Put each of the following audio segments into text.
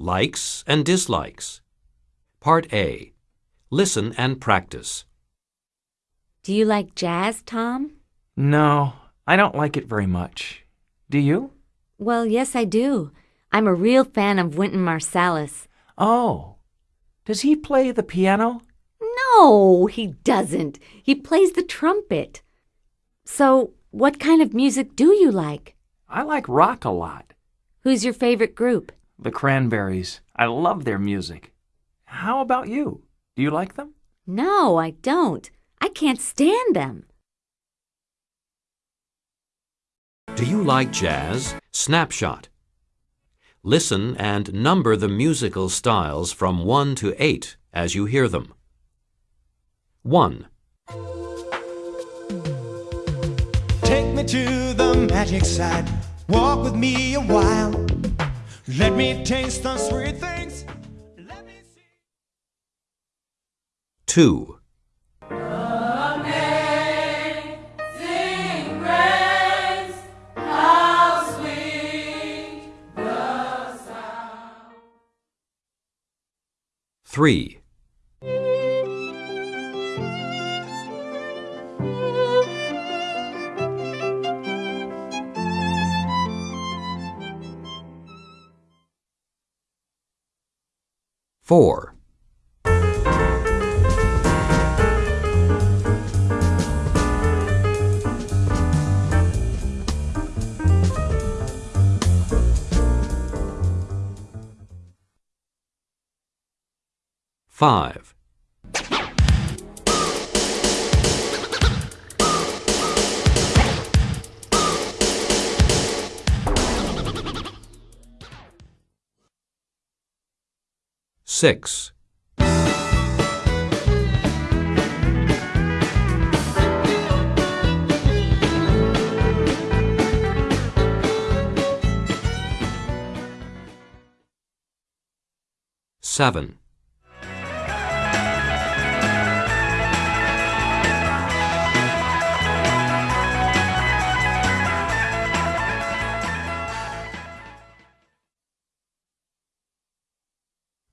Likes and dislikes. Part A. Listen and practice. Do you like jazz, Tom? No, I don't like it very much. Do you? Well, yes, I do. I'm a real fan of Wynton Marsalis. Oh. Does he play the piano? No, he doesn't. He plays the trumpet. So, what kind of music do you like? I like rock a lot. Who's your favorite group? The Cranberries. I love their music. How about you? Do you like them? No, I don't. I can't stand them. Do you like jazz? Snapshot. Listen and number the musical styles from 1 to 8 as you hear them. 1, Take me to the magic side. Walk with me a while. Let me taste the sweet things. Let me see. 2, Three. Four. Five. Six. Seven.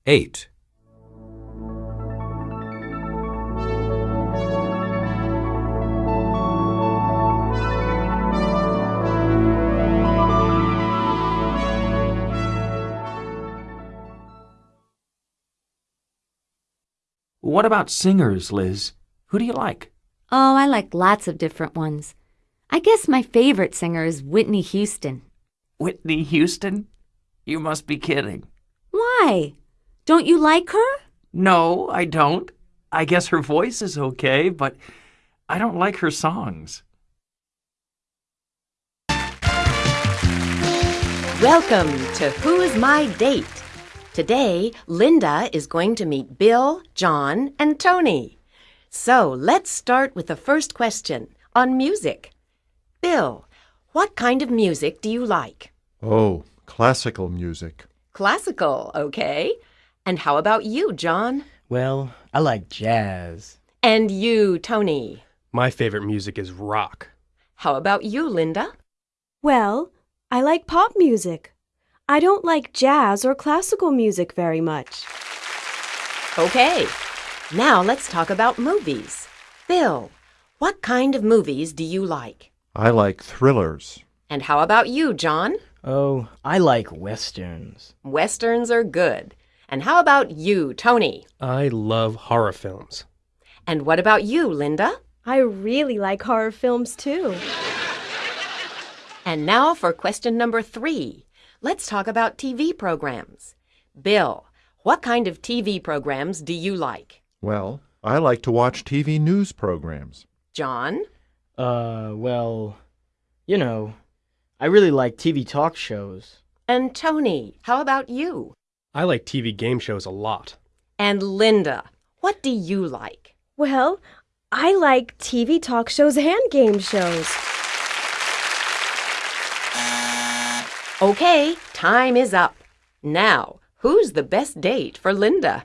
Eight. What about singers, Liz? Who do you like? Oh, I like lots of different ones. I guess my favorite singer is Whitney Houston. Whitney Houston? You must be kidding. Why? Don't you like her? No, I don't. I guess her voice is okay, but I don't like her songs. Welcome to Who's My Date? Today, Linda is going to meet Bill, John, and Tony. So let's start with the first question on music. Bill, what kind of music do you like? Oh, classical music. Classical, okay. And how about you, John? Well, I like jazz. And you, Tony? My favorite music is rock. How about you, Linda? Well, I like pop music. I don't like jazz or classical music very much. Okay. Now let's talk about movies. Bill, what kind of movies do you like? I like thrillers. And how about you, John? Oh, I like westerns. Westerns are good. And how about you, Tony? I love horror films. And what about you, Linda? I really like horror films too. And now for question number three. Let's talk about TV programs. Bill, what kind of TV programs do you like? Well, I like to watch TV news programs. John? Uh, well, you know, I really like TV talk shows. And Tony, how about you? I like TV game shows a lot. And Linda, what do you like? Well, I like TV talk shows and game shows. Okay, time is up. Now, who's the best date for Linda?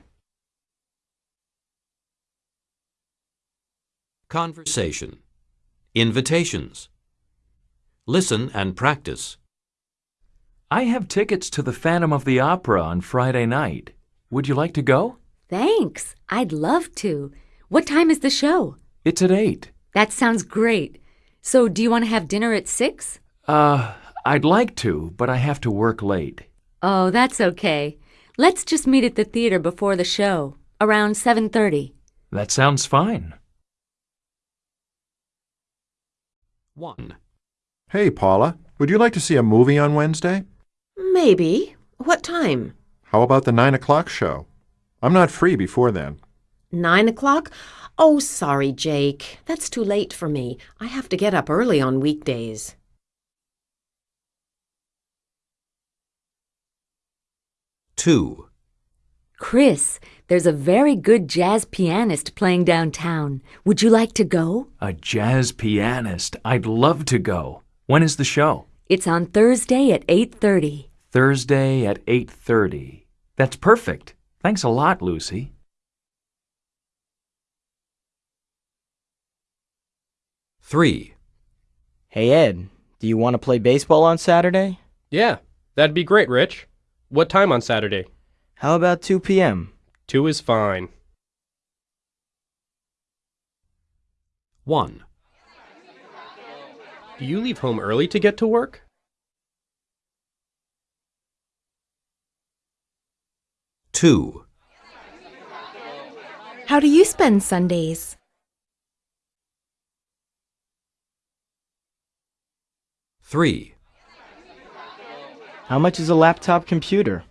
Conversation. Invitations. Listen and practice. I have tickets to the Phantom of the Opera on Friday night. Would you like to go? Thanks. I'd love to. What time is the show? It's at 8. That sounds great. So, do you want to have dinner at 6? Uh, I'd like to, but I have to work late. Oh, that's okay. Let's just meet at the theater before the show, around 7:30. That sounds fine. 1. Hey, Paula, would you like to see a movie on Wednesday? Maybe. What time? How about the 9 o'clock show? I'm not free before then. Nine o'clock? Oh, sorry, Jake. That's too late for me. I have to get up early on weekdays. 2. Chris, there's a very good jazz pianist playing downtown. Would you like to go? A jazz pianist. I'd love to go. When is the show? It's on Thursday at 8:30. Thursday at 8:30. That's perfect. Thanks a lot, Lucy. 3. Hey, Ed, do you want to play baseball on Saturday? Yeah, that'd be great, Rich. What time on Saturday? How about 2 p.m.? 2 is fine. 1. Do you leave home early to get to work? 2. How do you spend Sundays? 3. How much is a laptop computer?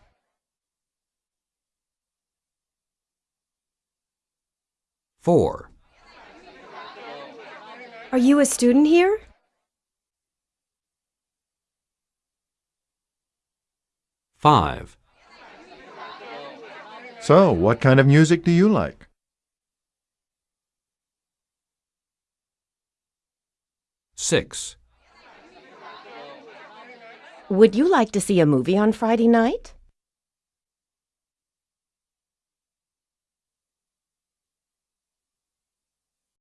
4. Are you a student here? 5. So, what kind of music do you like? 6. Would you like to see a movie on Friday night?